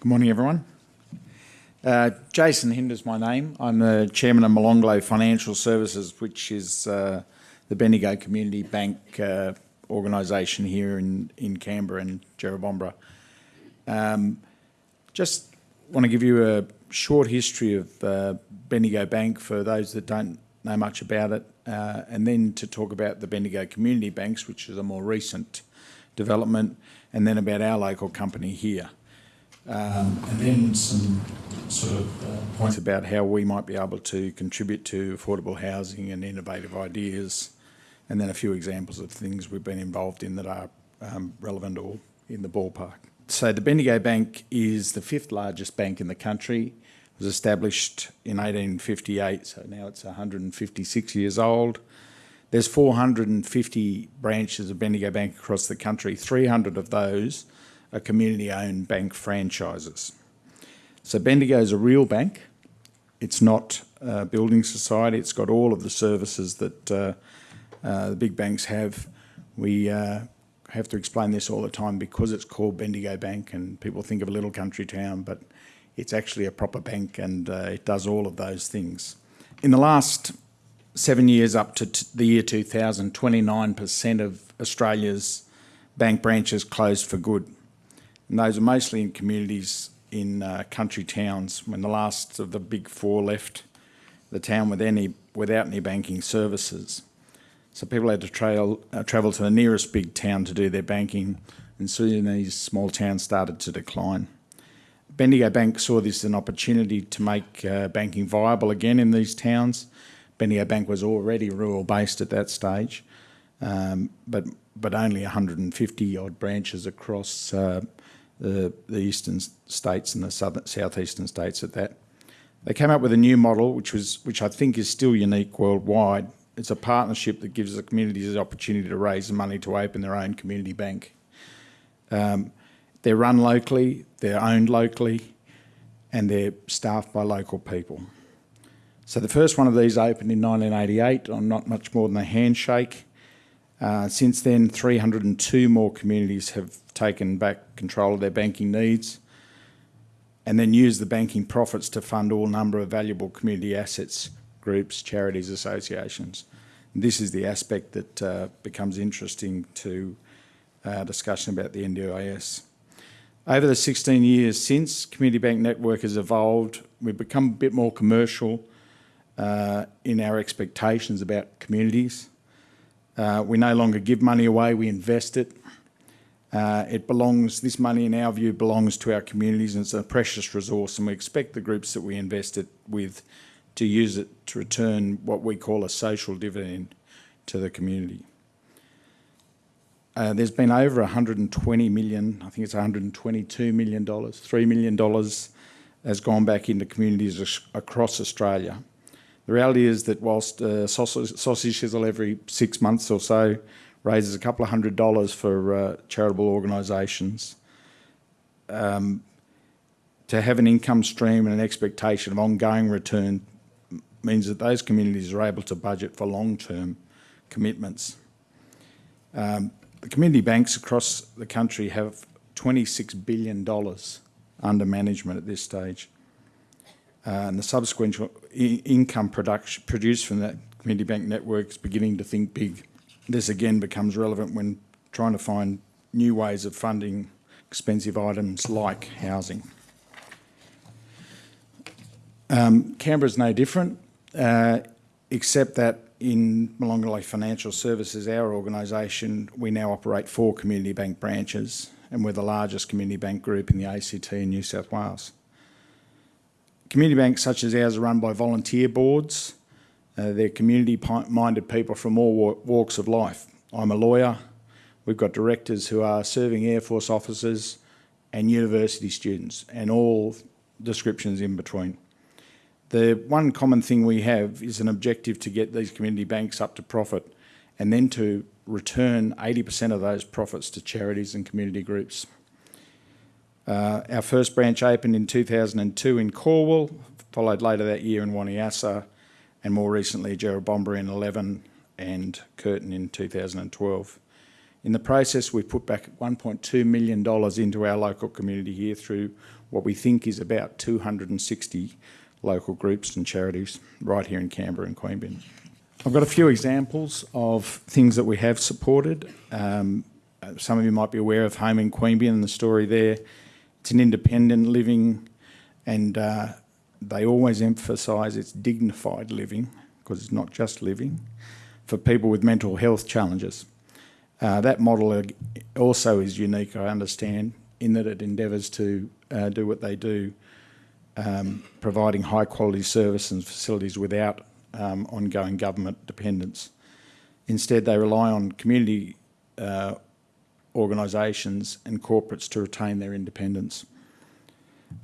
Good morning, everyone. Uh, Jason Hinder's my name. I'm the chairman of Molonglo Financial Services, which is uh, the Bendigo Community Bank uh, organisation here in, in Canberra and Jerrabomberra. Um, just want to give you a short history of Bendigo Bank for those that don't know much about it, and then to talk about the Bendigo Community Banks, which is a more recent development, and then about our local company here. Um, and then some sort of uh, points about how we might be able to contribute to affordable housing and innovative ideas, and then a few examples of things we've been involved in that are um, relevant or in the ballpark. So the Bendigo Bank is the fifth largest bank in the country. It was established in 1858, so now it's 156 years old. There's 450 branches of Bendigo Bank across the country. 300 of those are community-owned bank franchises. So Bendigo is a real bank. It's not a building society. It's got all of the services that uh, uh, the big banks have. We uh, have to explain this all the time because it's called Bendigo Bank and people think of a little country town, but it's actually a proper bank and uh, it does all of those things. In the last seven years up to the year 2000, 29% of Australia's bank branches closed for good. And those are mostly in communities in uh, country towns when the last of the big four left the town with any, without any banking services. So people had to trail, uh, travel to the nearest big town to do their banking and soon these small towns started to decline. Bendigo Bank saw this as an opportunity to make uh, banking viable again in these towns. Bendigo Bank was already rural based at that stage, um, but, but only 150 odd branches across uh, the, the eastern states and the southern, southeastern states at that. They came up with a new model, which was which I think is still unique worldwide. It's a partnership that gives the communities the opportunity to raise the money to open their own community bank. Um, they're run locally, they're owned locally, and they're staffed by local people. So the first one of these opened in 1988 on not much more than a handshake. Uh, since then, 302 more communities have taken back control of their banking needs and then used the banking profits to fund all number of valuable community assets, groups, charities, associations. And this is the aspect that uh, becomes interesting to uh, discussion about the NDIS. Over the 16 years since, Community Bank Network has evolved. We've become a bit more commercial uh, in our expectations about communities. Uh, we no longer give money away, we invest it. Uh, it belongs, this money in our view belongs to our communities and it's a precious resource and we expect the groups that we invest it with to use it to return what we call a social dividend to the community. Uh, there's been over 120 million, I think it's 122 million dollars, $3 million has gone back into communities across Australia. The reality is that whilst uh, sausage, sausage sizzle every six months or so raises a couple of hundred dollars for uh, charitable organisations, um, to have an income stream and an expectation of ongoing return means that those communities are able to budget for long-term commitments. Um, the community banks across the country have $26 billion under management at this stage. Uh, and the subsequent income production produced from that community bank network is beginning to think big. This again becomes relevant when trying to find new ways of funding expensive items like housing. Um, Canberra is no different, uh, except that in Molonglo Financial Services, our organisation, we now operate four community bank branches and we're the largest community bank group in the ACT in New South Wales. Community banks such as ours are run by volunteer boards. Uh, they're community-minded people from all walks of life. I'm a lawyer. We've got directors who are serving Air Force officers and university students and all descriptions in between. The one common thing we have is an objective to get these community banks up to profit and then to return 80% of those profits to charities and community groups. Uh, our first branch opened in 2002 in Calwell, followed later that year in Wanniassa, and more recently Jerrabomberra in 11 and Curtin in 2012. In the process, we've put back $1.2 million into our local community here through what we think is about 260 local groups and charities right here in Canberra and Queanbeyan. I've got a few examples of things that we have supported. Um, uh, some of you might be aware of Home in Queanbeyan and the story there. It's an independent living and uh, they always emphasise it's dignified living because it's not just living for people with mental health challenges. Uh, that model also is unique, I understand, in that it endeavours to uh, do what they do, um, providing high quality service and facilities without um, ongoing government dependence. Instead, they rely on community uh, organisations and corporates to retain their independence.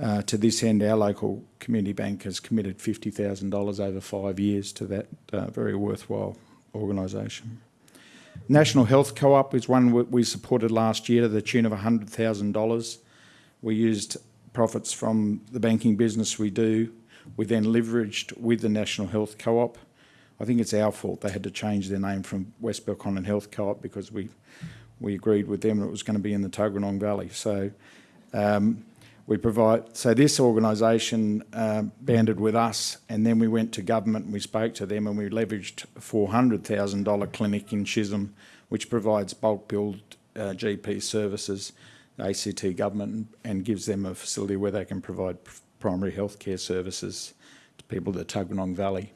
Uh, to this end, our local community bank has committed $50,000 over five years to that uh, very worthwhile organisation. National Health Co-op is one we supported last year to the tune of $100,000. We used profits from the banking business we do. We then leveraged with the National Health Co-op. I think it's our fault they had to change their name from West Belconnen Health Co-op because we we agreed with them it was going to be in the Tuggeranong Valley. So um, we provide, so this organisation uh, banded with us and then we went to government and we spoke to them and we leveraged a $400,000 clinic in Chisholm which provides bulk billed uh, GP services, ACT government and gives them a facility where they can provide primary healthcare services to people in the Tuggeranong Valley.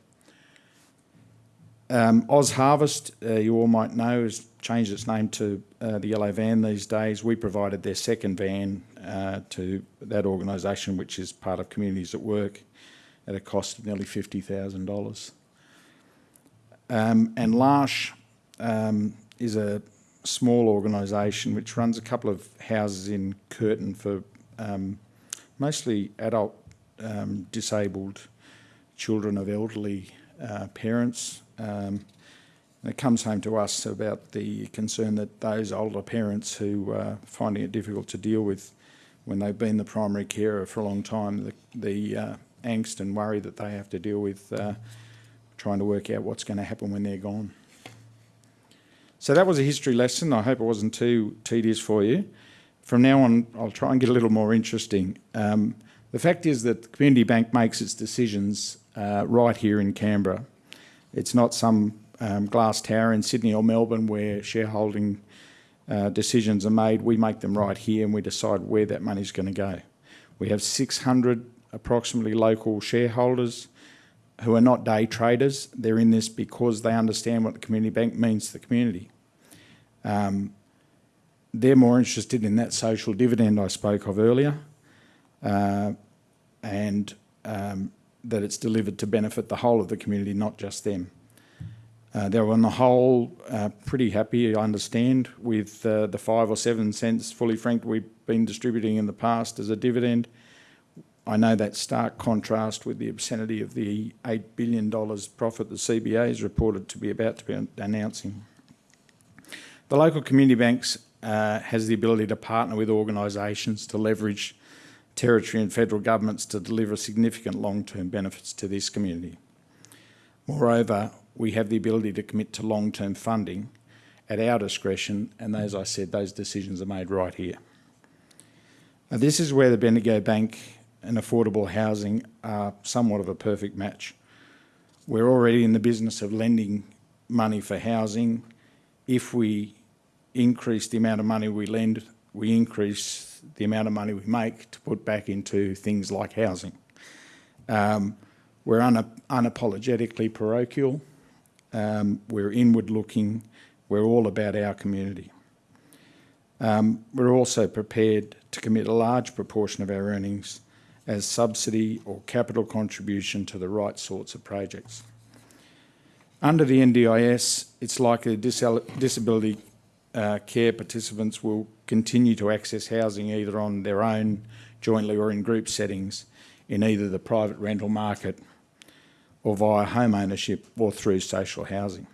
Um, Oz Harvest, uh, you all might know, has changed its name to uh, the Yellow Van these days. We provided their second van uh, to that organisation, which is part of Communities at Work, at a cost of nearly $50,000. Um, and L'Arche um, is a small organisation which runs a couple of houses in Curtin for um, mostly adult um, disabled children of elderly uh, parents um, it comes home to us about the concern that those older parents who are finding it difficult to deal with when they've been the primary carer for a long time, the, the uh, angst and worry that they have to deal with uh, trying to work out what's going to happen when they're gone. So that was a history lesson. I hope it wasn't too tedious for you. From now on, I'll try and get a little more interesting. Um, the fact is that the Community Bank makes its decisions uh, right here in Canberra. It's not some um, glass tower in Sydney or Melbourne where shareholding uh, decisions are made. We make them right here and we decide where that money is going to go. We have 600 approximately local shareholders who are not day traders. They're in this because they understand what the community bank means to the community. Um, they're more interested in that social dividend I spoke of earlier uh, and um, that it's delivered to benefit the whole of the community, not just them. Uh, they were on the whole uh, pretty happy, I understand, with uh, the five or seven cents fully franked we've been distributing in the past as a dividend. I know that stark contrast with the obscenity of the $8 billion profit the CBA is reported to be about to be announcing. The local community banks uh, has the ability to partner with organisations to leverage territory and federal governments to deliver significant long-term benefits to this community. Moreover, we have the ability to commit to long-term funding at our discretion, and as I said, those decisions are made right here. Now, this is where the Bendigo Bank and affordable housing are somewhat of a perfect match. We're already in the business of lending money for housing. If we increase the amount of money we lend, we increase the amount of money we make to put back into things like housing. Um, we're unapologetically parochial. Um, we're inward looking. We're all about our community. Um, we're also prepared to commit a large proportion of our earnings as subsidy or capital contribution to the right sorts of projects. Under the NDIS, it's likely disability uh, care participants will continue to access housing either on their own, jointly or in group settings in either the private rental market or via home ownership or through social housing.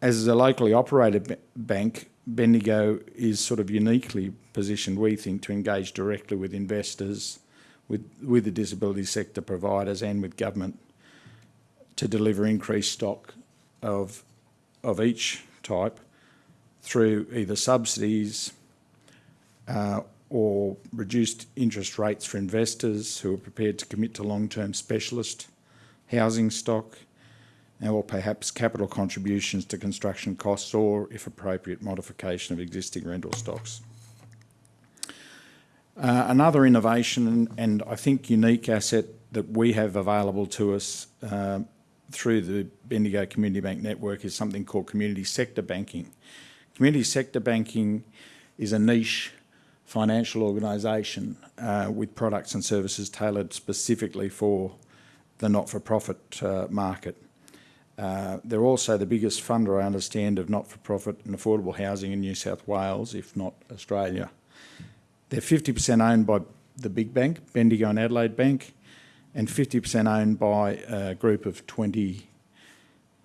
As a locally operated bank, Bendigo is sort of uniquely positioned, we think, to engage directly with investors, with, with the disability sector providers and with government to deliver increased stock of, of each type through either subsidies uh, or reduced interest rates for investors who are prepared to commit to long-term specialist housing stock, or perhaps capital contributions to construction costs or, if appropriate, modification of existing rental stocks. Uh, another innovation and I think unique asset that we have available to us uh, through the Bendigo Community Bank network is something called community sector banking. Community sector banking is a niche financial organisation uh, with products and services tailored specifically for the not-for-profit uh, market. Uh, they're also the biggest funder, I understand, of not-for-profit and affordable housing in New South Wales, if not Australia. They're 50% owned by the big bank, Bendigo and Adelaide Bank, and 50% owned by a group of 20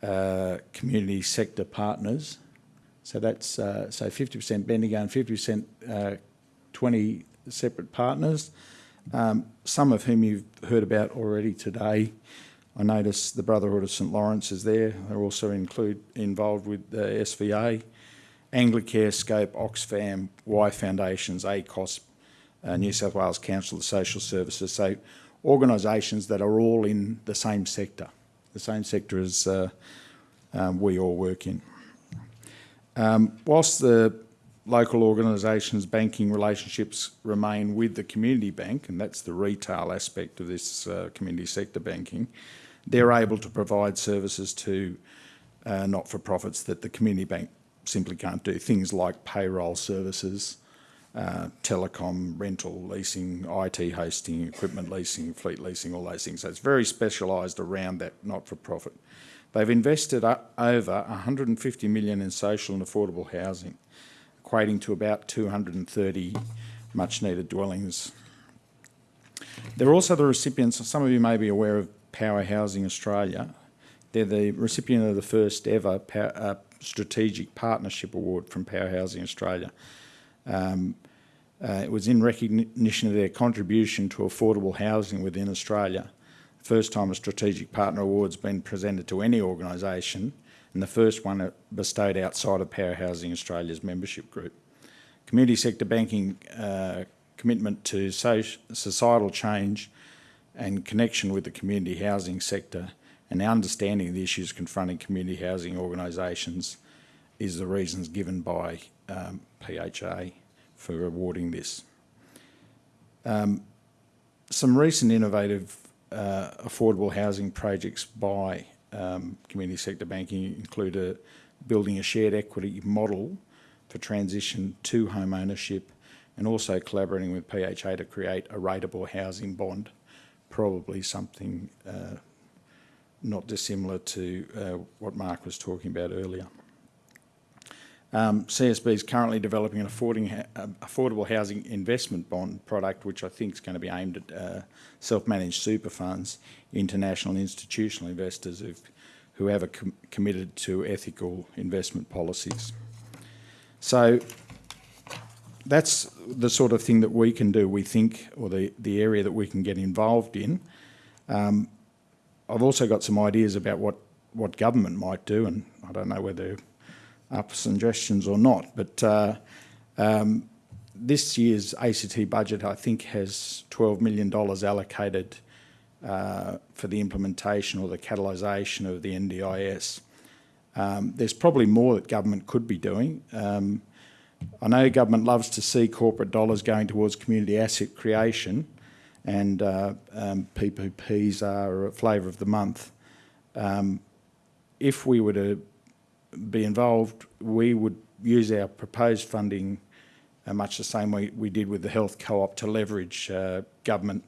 uh, community sector partners. So that's uh, so 50% Bendigo and 50% uh, 20 separate partners, um, some of whom you've heard about already today. I notice the Brotherhood of St Laurence is there. They're also include, involved with the SVA, Anglicare, Scope, Oxfam, Y Foundations, ACOSS, uh, New South Wales Council of Social Services. So organisations that are all in the same sector, the same sector as uh, um, we all work in. Um, whilst the local organisations' banking relationships remain with the community bank, and that's the retail aspect of this uh, community sector banking, they're able to provide services to uh, not-for-profits that the community bank simply can't do. Things like payroll services, uh, telecom, rental, leasing, IT hosting, equipment leasing, fleet leasing, all those things. So it's very specialised around that not-for-profit. They've invested over 150 million in social and affordable housing, equating to about 230 much-needed dwellings. They're also the recipients, some of you may be aware of Power Housing Australia. They're the recipient of the first ever uh, Strategic Partnership Award from Power Housing Australia. Um, uh, it was in recognition of their contribution to affordable housing within Australia. First time a Strategic Partner Award's been presented to any organisation and the first one bestowed outside of Power Housing Australia's membership group. Community sector banking uh, commitment to societal change and connection with the community housing sector and understanding the issues confronting community housing organisations is the reasons given by um, PHA for awarding this. Um, some recent innovative uh, affordable housing projects by um, community sector banking include a, building a shared equity model for transition to home ownership and also collaborating with PHA to create a rateable housing bond, probably something uh, not dissimilar to uh, what Mark was talking about earlier. Um, CSB is currently developing an uh, affordable housing investment bond product, which I think is going to be aimed at uh, self-managed super funds, international institutional investors who have com committed to ethical investment policies. So that's the sort of thing that we can do, we think, or the, the area that we can get involved in. Um, I've also got some ideas about what, what government might do, and I don't know whether up for suggestions or not. But uh, um, this year's ACT budget, I think, has $12 million allocated uh, for the implementation or the catalysation of the NDIS. Um, there's probably more that government could be doing. Um, I know government loves to see corporate dollars going towards community asset creation and uh, um, PPPs are a flavour of the month. Um, if we were to be involved, we would use our proposed funding uh, much the same way we did with the health co-op to leverage uh, government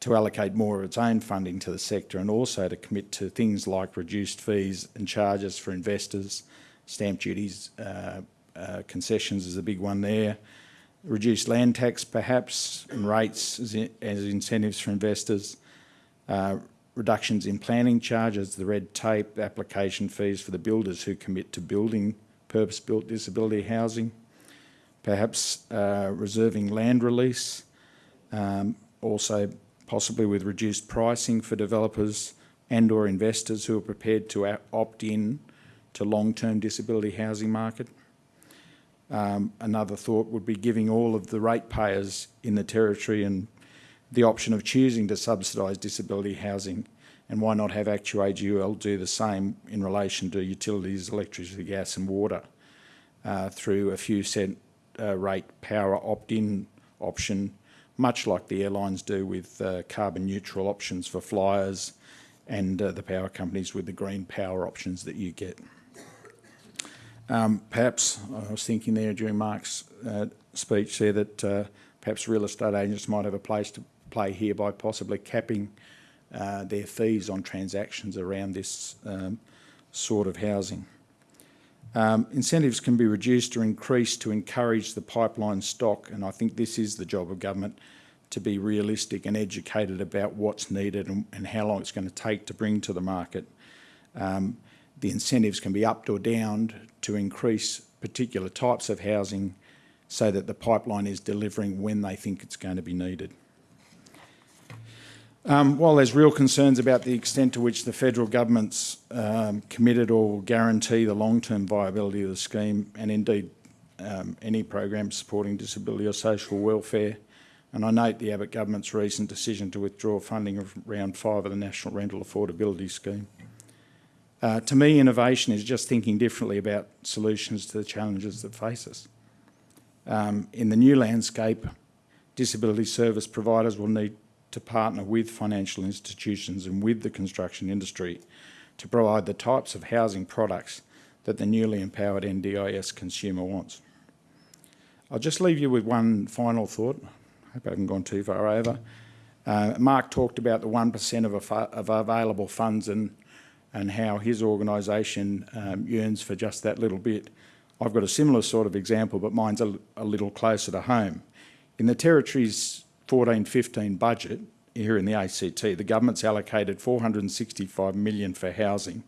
to allocate more of its own funding to the sector and also to commit to things like reduced fees and charges for investors, stamp duties, uh, uh concessions is a big one there, reduced land tax perhaps and rates as, in, as incentives for investors, uh, reductions in planning charges, the red tape, application fees for the builders who commit to building purpose-built disability housing, perhaps uh, reserving land release, um, also possibly with reduced pricing for developers and or investors who are prepared to opt in to long-term disability housing market. Um, another thought would be giving all of the ratepayers in the territory and the option of choosing to subsidise disability housing and why not have ActewAGL do the same in relation to utilities, electricity, gas and water uh, through a few cent uh, rate power opt-in option, much like the airlines do with uh, carbon neutral options for flyers and uh, the power companies with the green power options that you get. Um, perhaps, I was thinking there during Mark's uh, speech there that uh, perhaps real estate agents might have a place to play here by possibly capping uh, their fees on transactions around this um, sort of housing. Um, incentives can be reduced or increased to encourage the pipeline stock, and I think this is the job of government to be realistic and educated about what's needed and, and how long it's going to take to bring to the market. Um, the incentives can be upped or downed to increase particular types of housing so that the pipeline is delivering when they think it's going to be needed. Um, while there's real concerns about the extent to which the federal government's um, committed or will guarantee the long-term viability of the scheme and indeed um, any program supporting disability or social welfare, and I note the Abbott government's recent decision to withdraw funding of round five of the National Rental Affordability Scheme. Uh, to me, innovation is just thinking differently about solutions to the challenges that face us. Um, in the new landscape, disability service providers will need to partner with financial institutions and with the construction industry to provide the types of housing products that the newly empowered NDIS consumer wants. I'll just leave you with one final thought. I hope I haven't gone too far over. Uh, Mark talked about the 1% of, of, available funds and, and how his organisation um, yearns for just that little bit. I've got a similar sort of example, but mine's a, a little closer to home. In the Territory's 14-15 budget here in the ACT, the government's allocated 465 million for housing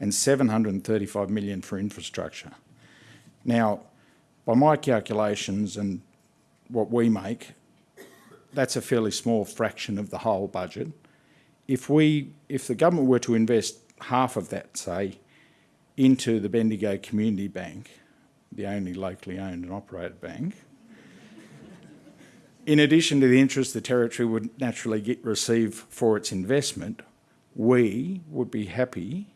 and 735 million for infrastructure. Now, by my calculations and what we make, that's a fairly small fraction of the whole budget. If we, if the government were to invest half of that, say, into the Bendigo Community Bank, the only locally owned and operated bank, in addition to the interest the Territory would naturally get, receive for its investment, we would be happy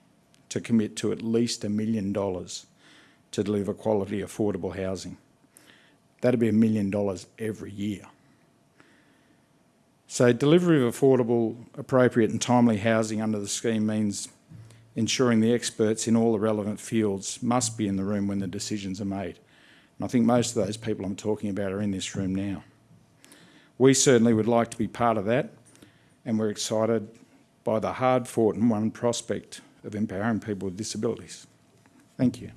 to commit to at least a million dollars to deliver quality, affordable housing. That'd be a million dollars every year. So delivery of affordable, appropriate and timely housing under the scheme means ensuring the experts in all the relevant fields must be in the room when the decisions are made. And I think most of those people I'm talking about are in this room now. We certainly would like to be part of that and we're excited by the hard-fought and won prospect of empowering people with disabilities. Thank you.